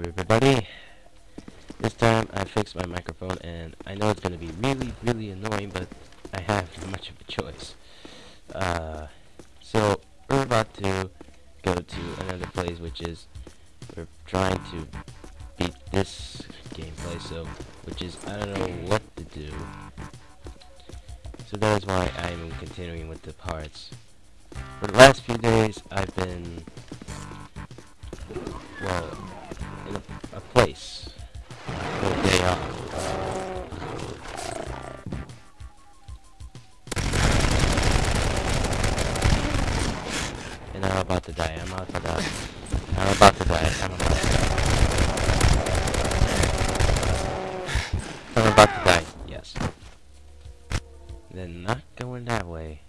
everybody. This time I fixed my microphone and I know it's going to be really, really annoying, but I have much of a choice. Uh, so, we're about to go to another place, which is, we're trying to beat this gameplay, so, which is, I don't know what to do. So that is why I'm continuing with the parts. For the last few days, I've been, well, a, a place for a day off. And I'm about to die. I'm about to die. I'm about to die. I'm about to die. I'm about to die. Yes. Then not going that way.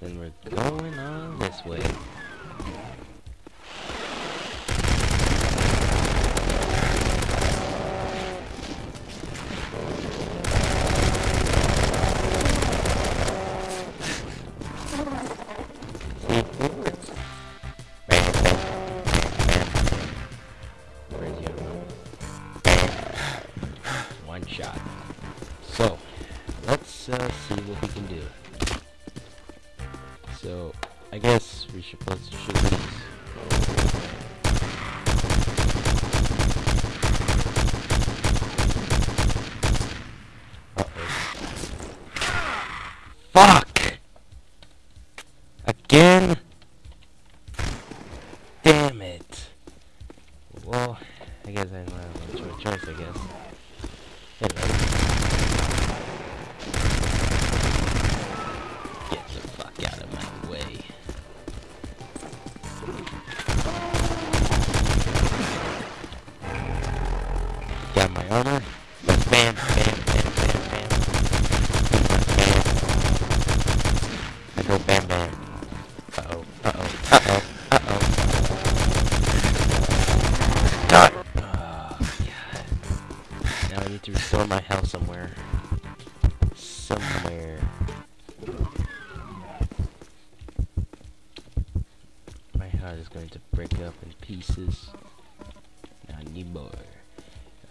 Then we're going on this way. Let's uh, see what we can do. So, I guess we should put some shoot these. Fuck! Again? Damn it. Well, I guess I don't have a choice, I guess. Got my armor. Bam, bam, bam, bam, bam. I go bam, bam. Uh-oh, uh-oh, uh-oh, uh-oh. God! Oh, God. Now I need to restore my health somewhere. Somewhere. My heart is going to break up in pieces. I need more.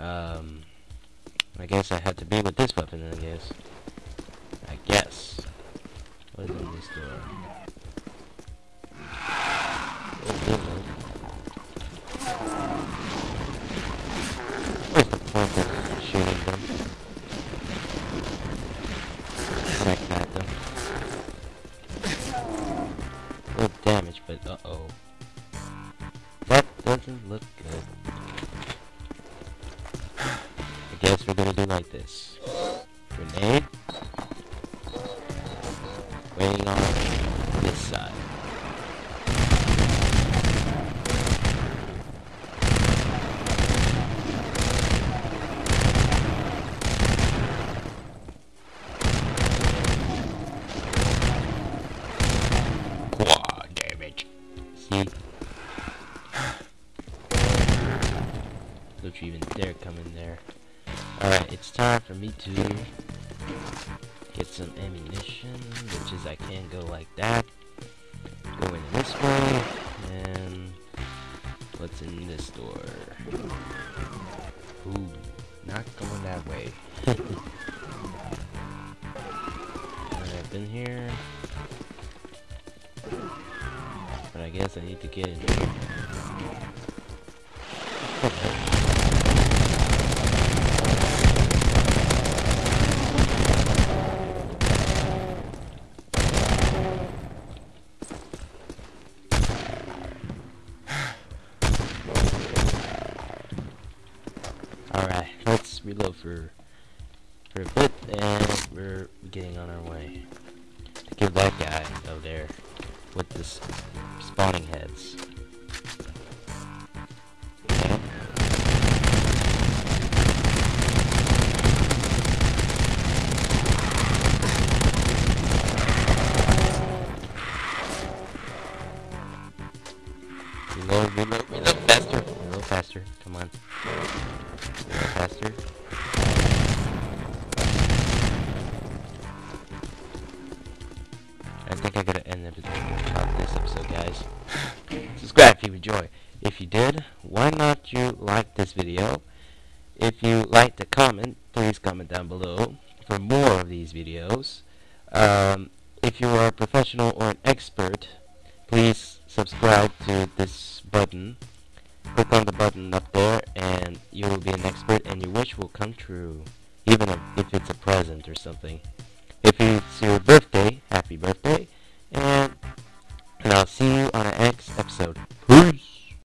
Um, I guess I have to be with this weapon, I guess. I guess. What's in this door? Oh, hello. What's the point of shooting them? Crack at them. Good damage, but uh-oh. That doesn't look good. Guess we're gonna do like this. Grenade. Waiting on me to get some ammunition, which is I can't go like that. Go in this way, and what's in this door? Ooh, not going that way. I've been here. But I guess I need to get in here. Alright, let's reload for for a bit and we're getting on our way. Kill that guy over there with the spawning heads. Faster. I think I gotta end the- of this episode, guys. Subscribe if you enjoy. If you did, why not you like this video? If you like to comment, please comment down below for more of these videos. Um, if you are a professional or an expert, please subscribe to even if it's a present or something. If it's your birthday, happy birthday, and, and I'll see you on an next episode.